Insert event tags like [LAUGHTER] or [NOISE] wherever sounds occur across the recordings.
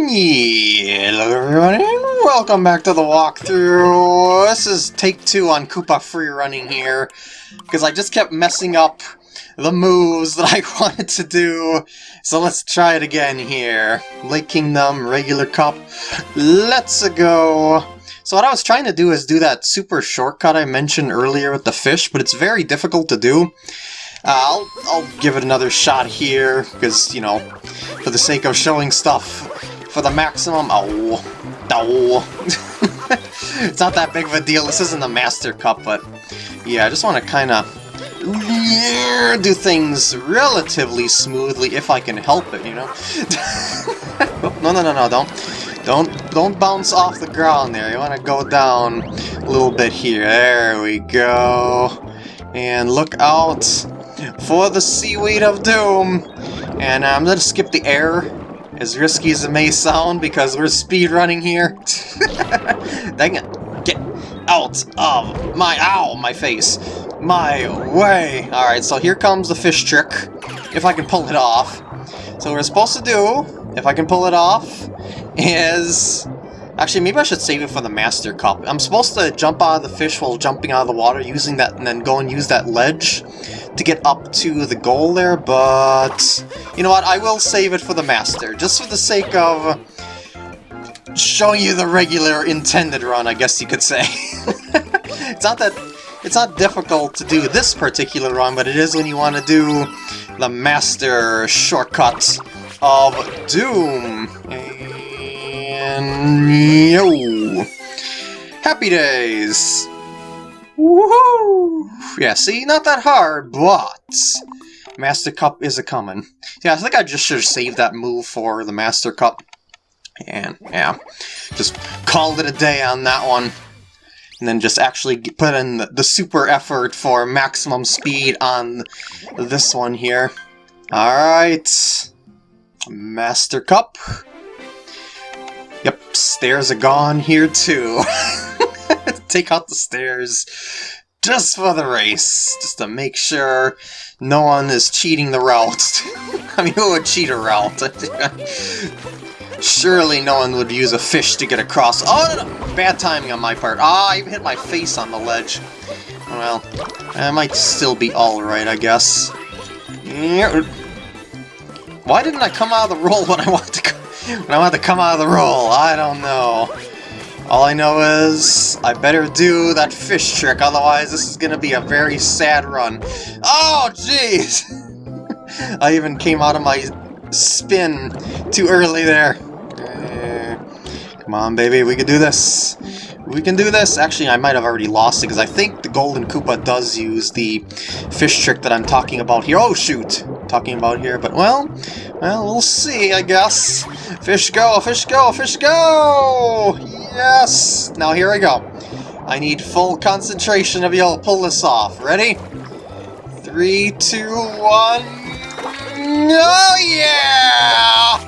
Hello everyone and welcome back to the walkthrough. This is take two on Koopa free running here because I just kept messing up the moves that I [LAUGHS] wanted to do. So let's try it again here. Lake Kingdom, regular cup, let's go. So what I was trying to do is do that super shortcut I mentioned earlier with the fish, but it's very difficult to do. Uh, I'll, I'll give it another shot here, because, you know, for the sake of showing stuff for the maximum... Oh, oh. [LAUGHS] it's not that big of a deal. This isn't the Master Cup, but yeah, I just want to kind of do things relatively smoothly if I can help it, you know? [LAUGHS] no, no, no, no, don't. Don't don't bounce off the ground there. You want to go down a little bit here. There we go. And look out for the Seaweed of Doom. And uh, I'm going to skip the air as risky as it may sound, because we're speed running here. [LAUGHS] Dang it. Get out of my, ow, my face. My way. Alright, so here comes the fish trick, if I can pull it off. So what we're supposed to do, if I can pull it off, is... Actually, maybe I should save it for the Master Cup. I'm supposed to jump out of the fish while jumping out of the water using that, and then go and use that ledge to get up to the goal there, but... You know what, I will save it for the Master, just for the sake of showing you the regular intended run, I guess you could say. [LAUGHS] it's not that... It's not difficult to do this particular run, but it is when you want to do the Master shortcut of Doom. And... Yo! Happy days! Woohoo! Yeah, see, not that hard, but... Master Cup is a-coming. Yeah, I think I just should have saved that move for the Master Cup. And, yeah, just called it a day on that one. And then just actually put in the, the super effort for maximum speed on this one here. Alright. Master Cup. Yep, stairs are gone here too. [LAUGHS] take out the stairs just for the race, just to make sure no one is cheating the route. [LAUGHS] I mean, who would cheat a route? [LAUGHS] Surely no one would use a fish to get across. Oh, no, no. bad timing on my part. Ah, I even hit my face on the ledge. Well, I might still be alright, I guess. Why didn't I come out of the roll when I wanted to when I wanted to come out of the roll? I don't know. All I know is I better do that fish trick, otherwise this is gonna be a very sad run. Oh, jeez! [LAUGHS] I even came out of my spin too early there. Uh, come on, baby, we can do this. We can do this. Actually, I might have already lost it, because I think the Golden Koopa does use the fish trick that I'm talking about here. Oh, shoot! Talking about here, but well, well, we'll see, I guess. Fish go, fish go, fish go! Yes! Now here we go. I need full concentration of y'all pull this off. Ready? Three, two, one... Oh yeah!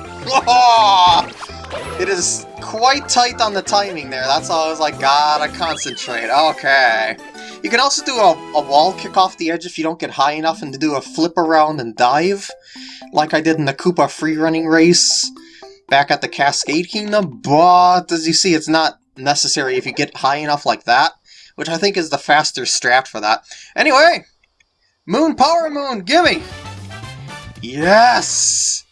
[LAUGHS] It is quite tight on the timing there. That's all I was like, gotta concentrate. Okay. You can also do a, a wall kick off the edge if you don't get high enough and to do a flip around and dive, like I did in the Koopa free running race back at the Cascade Kingdom, but as you see, it's not necessary if you get high enough like that, which I think is the faster strat for that. Anyway, Moon Power Moon, gimme! Yes!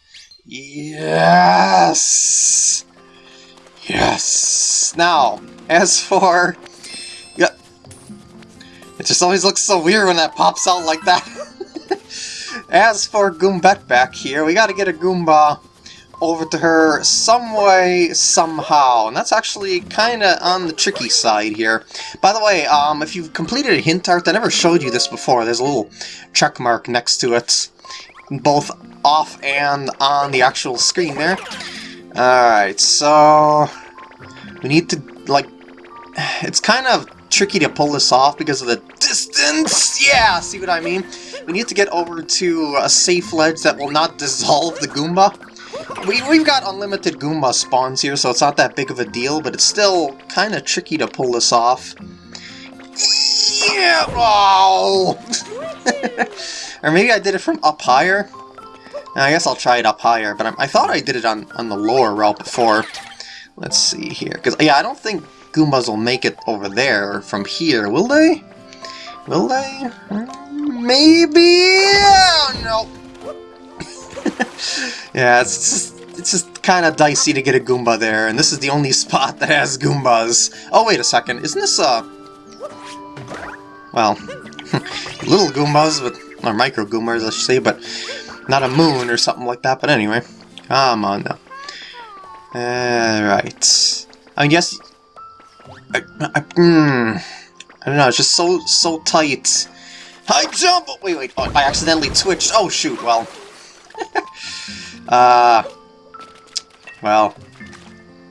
Yes! Now, as for... Yeah, it just always looks so weird when that pops out like that. [LAUGHS] as for Goombette back here, we gotta get a Goomba over to her some way, somehow. And that's actually kind of on the tricky side here. By the way, um, if you've completed a hint art, I never showed you this before. There's a little check mark next to it, both off and on the actual screen there. Alright, so... We need to, like... [SIGHS] It's kind of tricky to pull this off because of the distance! Yeah, see what I mean? We need to get over to a safe ledge that will not dissolve the Goomba. We, we've got unlimited Goomba spawns here, so it's not that big of a deal, but it's still kind of tricky to pull this off. Yeah! Oh! [LAUGHS] or maybe I did it from up higher? I guess I'll try it up higher, but I, I thought I did it on, on the lower route before. Let's see here. Because, yeah, I don't think Goombas will make it over there from here, will they? Will they? Mm, maybe? Oh, no. [LAUGHS] yeah, it's just, it's just kind of dicey to get a Goomba there, and this is the only spot that has Goombas. Oh, wait a second. Isn't this a... Well, [LAUGHS] little Goombas, but, or micro Goombas, I should say, but not a moon or something like that. But anyway, come on now. Alright. I guess... I, I, mm, I don't know, it's just so, so tight. I jump! Oh, wait, wait, oh, I accidentally twitched. Oh, shoot, well. [LAUGHS] uh... Well.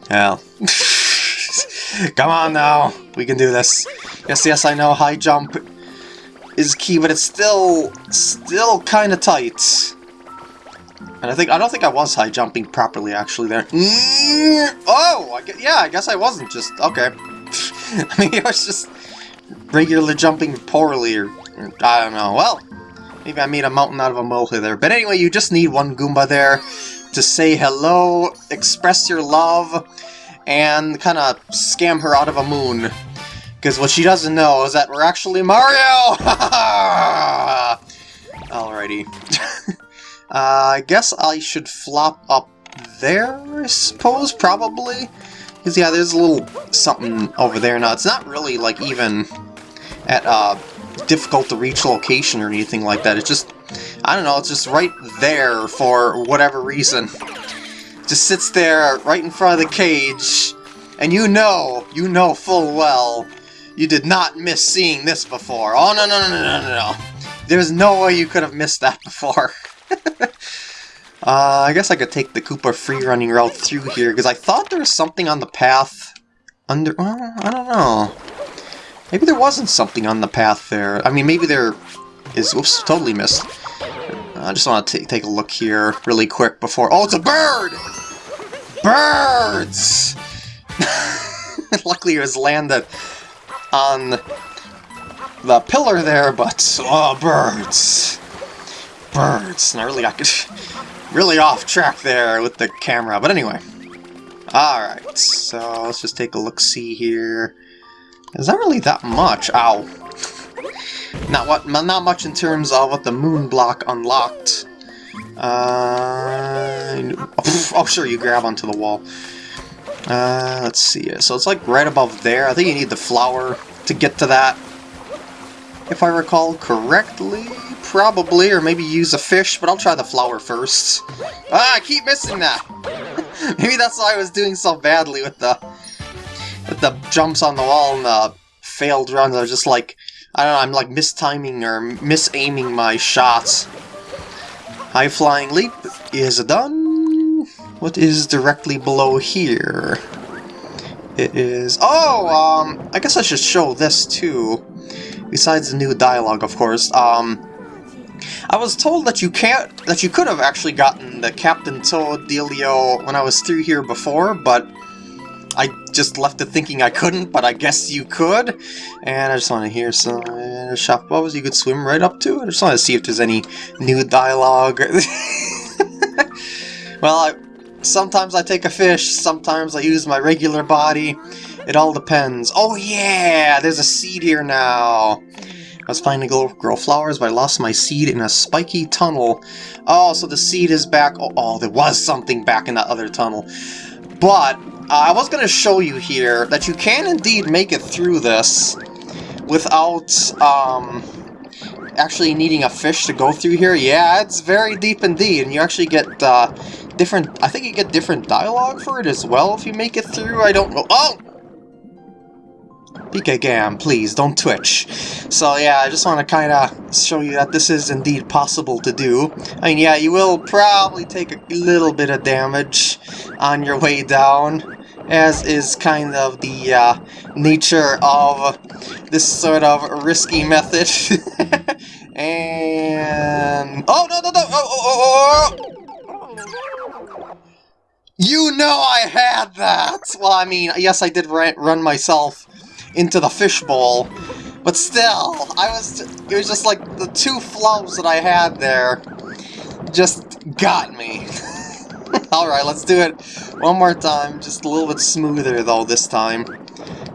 Well. [LAUGHS] Come on now, we can do this. Yes, yes, I know high jump is key, but it's still, still kind of tight. And I think I don't think I was high jumping properly actually there. Mm, oh, I guess, yeah, I guess I wasn't just okay. [LAUGHS] I mean, I was just regularly jumping poorly, or, or, I don't know. Well, maybe I made a mountain out of a molehill there. But anyway, you just need one Goomba there to say hello, express your love, and kind of scam her out of a moon. Because what she doesn't know is that we're actually Mario! [LAUGHS] Alrighty. [LAUGHS] Uh, I guess I should flop up there, I suppose, probably? Because, yeah, there's a little something over there now. It's not really, like, even at a uh, difficult-to-reach location or anything like that. It's just, I don't know, it's just right there for whatever reason. just sits there right in front of the cage, and you know, you know full well, you did not miss seeing this before. Oh, no, no, no, no, no, no. There's no way you could have missed that [LAUGHS] before. [LAUGHS] uh, I guess I could take the Koopa free running route through here, because I thought there was something on the path under... Well, I don't know. Maybe there wasn't something on the path there. I mean, maybe there is... Oops, totally missed. I just want to take a look here really quick before... Oh, it's a bird! Birds! [LAUGHS] Luckily it was landed on the pillar there, but... Oh, birds! Birds. And I really got [LAUGHS] really off track there with the camera. But anyway. Alright, so let's just take a look-see here. Is that really that much? Ow. [LAUGHS] Not what not much in terms of what the moon block unlocked. Uh, [LAUGHS] oh, sure, you grab onto the wall. Uh, let's see. So it's like right above there. I think you need the flower to get to that. If I recall correctly. Probably, or maybe use a fish, but I'll try the flower first. Ah, I keep missing that! [LAUGHS] maybe that's why I was doing so badly with the with the jumps on the wall and the failed runs. I was just like, I don't know, I'm like mistiming or misaiming my shots. High flying leap is done. What is directly below here? It is... Oh, um, I guess I should show this too. Besides the new dialogue, of course. Um, I was told that you can't, that you could have actually gotten the Captain Toad dealio when I was through here before, but I just left it thinking I couldn't, but I guess you could. And I just want to hear some uh, shop bubbles you could swim right up to. I just want to see if there's any new dialogue. [LAUGHS] well, I, sometimes I take a fish, sometimes I use my regular body. It all depends. Oh yeah, there's a seed here now. I was planning to go grow flowers, but I lost my seed in a spiky tunnel. Oh, so the seed is back. Oh, oh there was something back in that other tunnel. But uh, I was going to show you here that you can indeed make it through this without um, actually needing a fish to go through here. Yeah, it's very deep indeed, and you actually get uh, different... I think you get different dialogue for it as well if you make it through. I don't know. Oh! PK Gam, please, don't twitch. So yeah, I just want to kind of show you that this is indeed possible to do. I mean, yeah, you will probably take a little bit of damage on your way down, as is kind of the uh, nature of this sort of risky method. [LAUGHS] and... Oh, no, no, no! Oh, oh, oh, oh! You know I had that! Well, I mean, yes, I did run myself into the fishbowl. But still, I was it was just like the two flows that I had there. just got me. [LAUGHS] Alright, let's do it one more time. Just a little bit smoother, though, this time.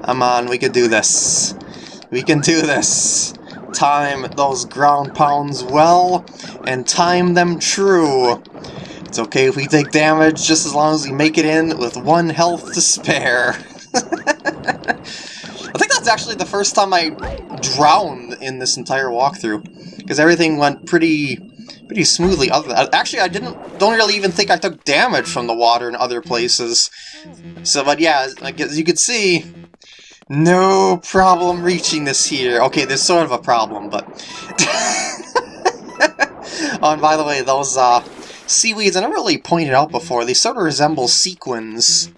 Come on, we can do this. We can do this. Time those ground pounds well, and time them true. It's okay if we take damage, just as long as we make it in with one health to spare. [LAUGHS] That's actually the first time I drowned in this entire walkthrough, because everything went pretty pretty smoothly. Other actually, I didn't don't really even think I took damage from the water in other places. So, but yeah, like as you can see, no problem reaching this here. Okay, there's sort of a problem, but... [LAUGHS] oh, and by the way, those uh, seaweeds, I never really pointed out before, they sort of resemble sequins.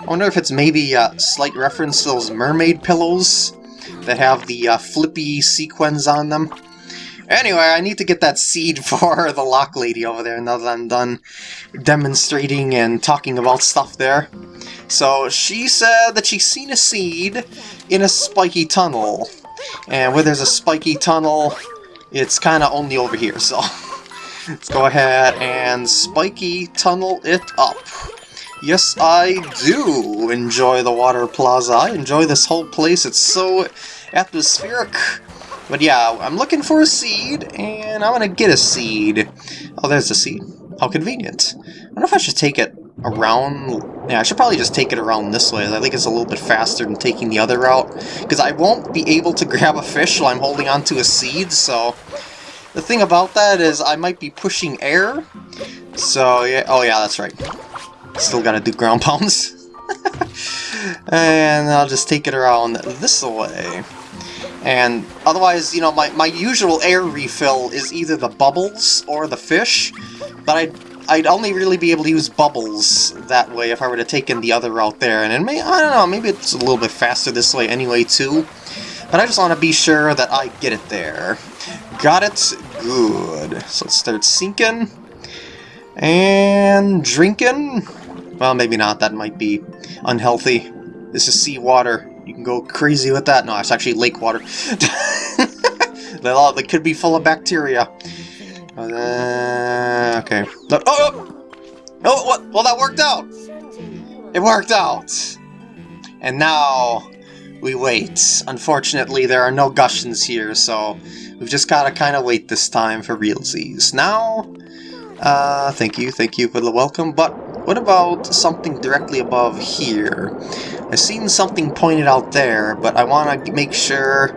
I wonder if it's maybe a slight reference to those mermaid pillows that have the uh, flippy sequins on them. Anyway, I need to get that seed [LAUGHS] for the Lochlady over there now that I'm done demonstrating and talking about stuff there. So she said that she's seen a seed in a spiky tunnel. And where there's a spiky tunnel, it's kind of only over here, so... [LAUGHS] Let's go ahead and spiky tunnel it up. Yes, I do enjoy the Water Plaza. I enjoy this whole place. It's so atmospheric. But yeah, I'm looking for a seed, and I'm gonna get a seed. Oh, there's a seed. How convenient. I wonder if I should take it around... Yeah, I should probably just take it around this way. I think it's a little bit faster than taking the other route. Because I won't be able to [LAUGHS] grab a fish while I'm holding onto a seed, so... The thing about that is I might be pushing air. So, yeah... Oh, yeah, that's right. Still gotta do ground pounds. [LAUGHS] and I'll just take it around this way. And otherwise, you know, my, my usual air refill is either the bubbles or the fish, but I'd, I'd only really be able to use bubbles that way if I were to take in the other route there. And it may, I don't know, maybe it's a little bit faster this way anyway too. But I just want to be sure that I get it there. Got it? Good. So let's start sinking. And drinking? Well, maybe not. That might be unhealthy. This is seawater. You can go crazy with that. No, it's actually lake water. [LAUGHS] they could be full of bacteria. Uh, okay. Oh, oh! Oh, what? Well, that worked out! It worked out! And now, we wait. Unfortunately, there are no Gushens here, so we've just gotta kind of wait this time for realsies. Now, uh, thank you, thank you for the welcome, but what about something directly above here? I've seen something pointed out there, but I want to make sure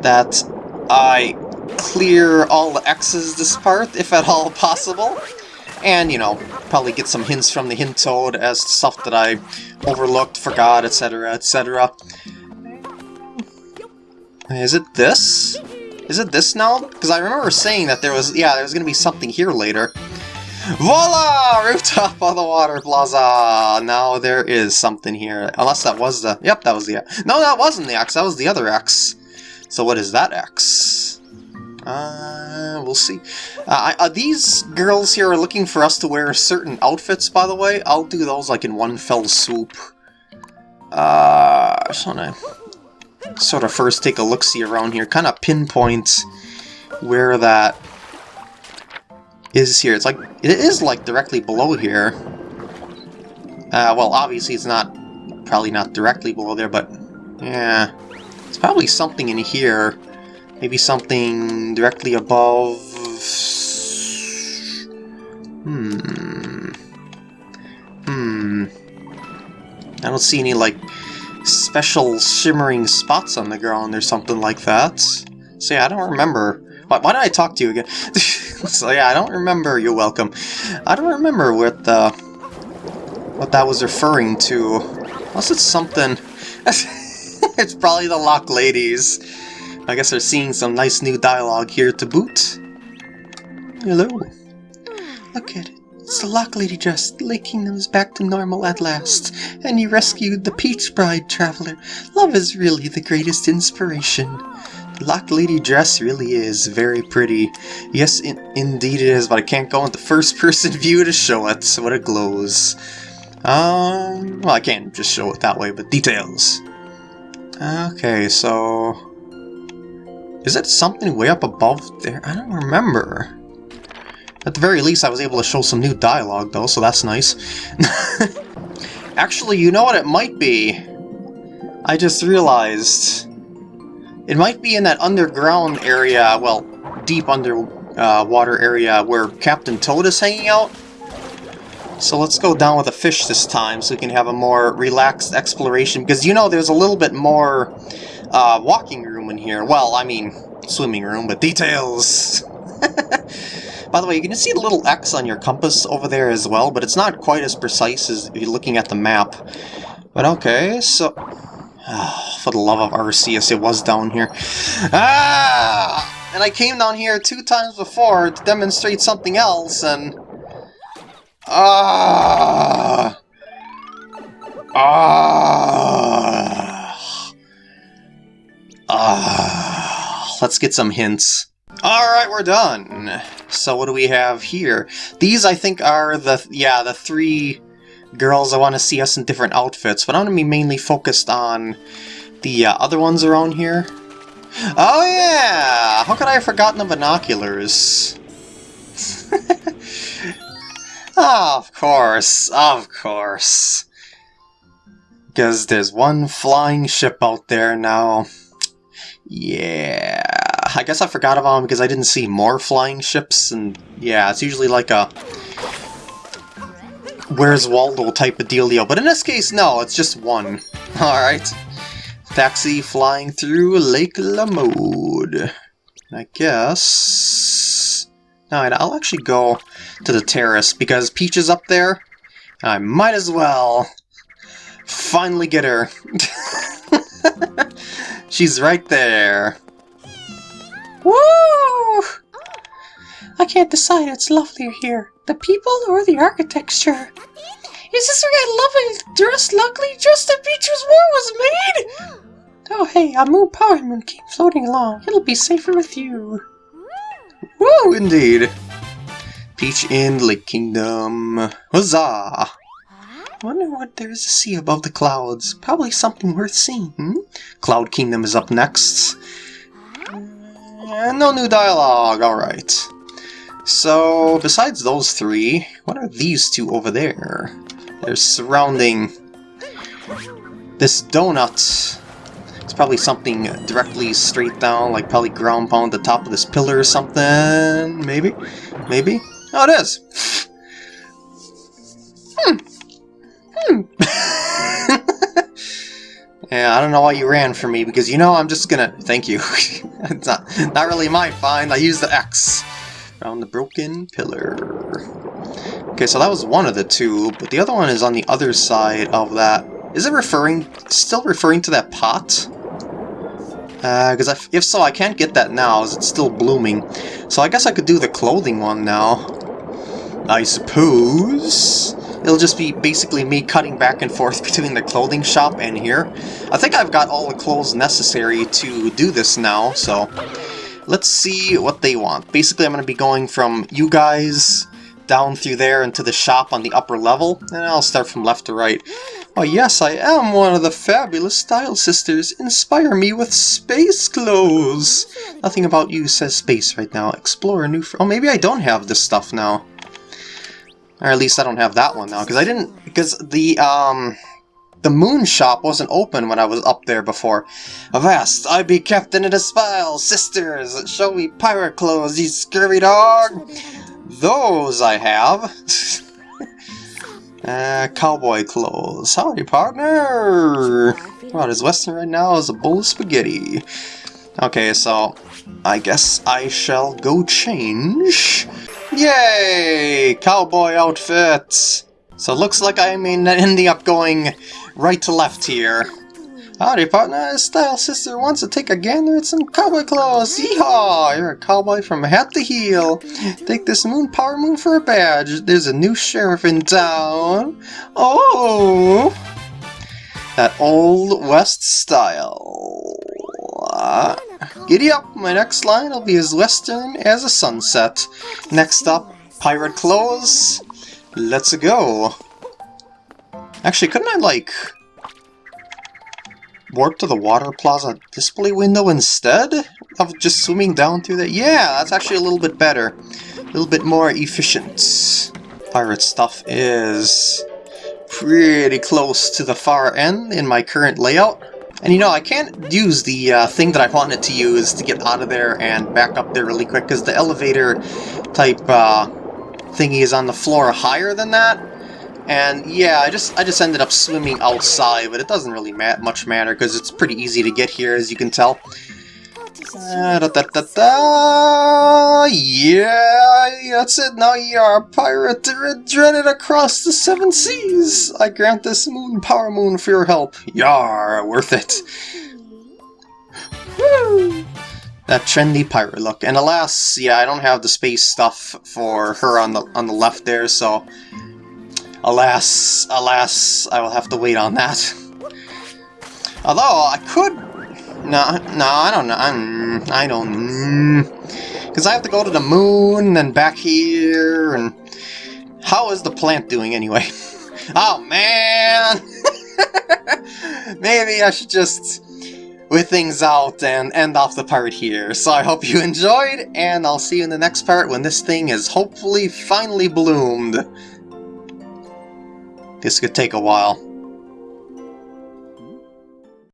that I clear all the X's this part, if at all possible. And, you know, probably get some hints from the hint toad as to stuff that I overlooked, forgot, etc., etc. Is it this? Is it this now? Because I remember saying that there was, yeah, there was going to be something here later. Voila! Rooftop of the water plaza! Now there is something here. Unless that was the... Yep, that was the... No, that wasn't the X. That was the other X. So what is that X? Uh, we'll see. Uh, uh, these girls here are looking for us to wear certain outfits, by the way. I'll do those like in one fell swoop. Uh, I just wanna sort of first take a look-see around here, kind of pinpoint where that is here. It's like, it is like directly below here. Uh, well, obviously it's not, probably not directly below there, but yeah, it's probably something in here. Maybe something directly above... Hmm... Hmm... I don't see any, like, special shimmering spots on the ground or something like that. So yeah, I don't remember. Why, why did I talk to you again? [LAUGHS] [LAUGHS] so yeah, I don't remember. You're welcome. I don't remember what the what that was referring to. Unless it's something. [LAUGHS] it's probably the Lochladies. I guess they're seeing some nice new dialogue here to boot. Hello. Look at it. It's the Lochlady dress. The Lake Kingdom is back to normal at last. And you rescued the Peach Bride Traveler. Love is really the greatest inspiration. Lochlady dress really is very pretty. Yes, in indeed it is, but I can't go into first-person [LAUGHS] view to show it, so what it glows. Um, well, I can't just show it that way, but details. Okay, so... Is it something way up above there? I don't remember. At the very least, I was able to show some new dialogue, though, so that's nice. [LAUGHS] Actually, you know what it might be? I just realized... It might be in that underground area, well, deep underwater uh, area where Captain Toad is hanging out. So let's go down with a fish this time so we can have a more relaxed exploration, because you know there's a little bit more uh, walking room in here. Well, I mean, swimming room, but details! [LAUGHS] By the way, you can see the little X on your compass over there as well, but it's not quite as precise as you're looking at the map. But okay, so... Oh, [SIGHS] for the love of Arceus, it was down here. Ah! And I came down here two times before to demonstrate something else, and... Ah! Ah! Ah! Let's get some hints. Alright, we're done. So what do we have here? These, I think, are the, yeah, the three girls I want to see us in different outfits, but I'm going to be mainly focused on the uh, other ones around here. Oh yeah! How could I have forgotten the binoculars? oh, [LAUGHS] of course, of course. Because there's one flying ship out there now. Yeah, I guess I forgot about them because I didn't see more flying ships, and yeah, it's usually like a Where's Waldo type of dealio. But in this case, no, it's just one. [LAUGHS] Alright. Taxi flying through Lake Lamode. I guess... Alright, I'll actually go to the terrace because Peach is up there. I might as well finally get her. [LAUGHS] She's right there. Woo! I can't decide. It's lovelier here. The people or the architecture? Is this where I love dress, luckily just as Beatrice War was made? Oh hey, a moon power moon keep floating along. It'll be safer with you. Woo, indeed. Peach in Lake Kingdom. Huzzah! Wonder what there is to see above the clouds. Probably something worth seeing. Hmm? Cloud Kingdom is up next. Uh, no new dialogue, alright. So, besides those three, what are these two over there? They're surrounding this donut. It's probably something directly straight down, like probably ground pound the top of this pillar or something. Maybe? Maybe? Oh, it is! Hmm. Hmm. [LAUGHS] yeah, I don't know why you ran from me, because you know I'm just gonna... Thank you. [LAUGHS] it's not, not really my find, I used the X. Found the broken pillar. Okay, so that was one of the two, but the other one is on the other side of that. Is it referring, still referring to that pot? Because uh, if so, I can't get that now, as it's still blooming. So I guess I could do the clothing one now. I suppose. It'll just be basically me cutting back and forth [LAUGHS] between the clothing shop and here. I think I've got all the clothes necessary to do this now, so let's see what they want. Basically, I'm going to be going from you guys down through there into the shop on the upper level, and I'll start from left to right. Oh yes, I am one of the fabulous Style Sisters. Inspire me with space clothes. Nothing about you says space right now. Explore a new... oh, maybe I don't have this stuff now. Or at least I don't have that one now, because I didn't... Because the, um... The moon shop wasn't open when I was up there before. Avast, I be captain of the Style, sisters, show me pirate clothes, you scurvy dog! Those I have. [LAUGHS] uh, cowboy clothes. Howdy, partner! What is Western right now is a bowl of spaghetti. Okay, so I guess I shall go change. Yay! Cowboy outfit! So looks like I'm ending up going right to left here. Howdy, partner. Style Sister wants to take a gander at some cowboy clothes. Yeehaw! You're a cowboy from hat to heel. Take this moon power moon for a badge. There's a new sheriff in town. Oh! That old west style. Uh, giddy up, my next line will be as western as a sunset. Next up, pirate clothes. Let's go. Actually, couldn't I, like, warp to the water plaza display window instead of just swimming down through that? Yeah, that's actually a little bit better. A little bit more efficient. Pirate stuff is pretty close to the far end in my current layout. And you know, I can't use the uh, thing that I wanted to use to get out of there and back up there really quick, because the elevator type uh, thingy is on the floor higher than that. And yeah, I just I just ended up swimming outside, but it doesn't really ma much matter, because it's pretty easy to get here, as you can tell. Uh, da, da, da, da. Yeah, that's it. Now you are a pirate dreaded across the seven seas. I grant this moon power moon for your help. Yar, worth it. Woo! That trendy pirate look. And alas, yeah, I don't have the space stuff for her on the on the left there, so alas, alas, I will have to wait on that. Although I could no, no, I don't know. I'm, I don't... Because I have to go to the moon, and back here, and... How is the plant doing, anyway? [LAUGHS] oh, man! [LAUGHS] Maybe I should just with things out and end off the part here. So I hope you enjoyed, and I'll see you in the next part when this thing is hopefully finally bloomed. This could take a while.